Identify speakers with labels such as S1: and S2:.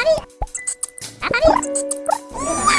S1: 当たり当たり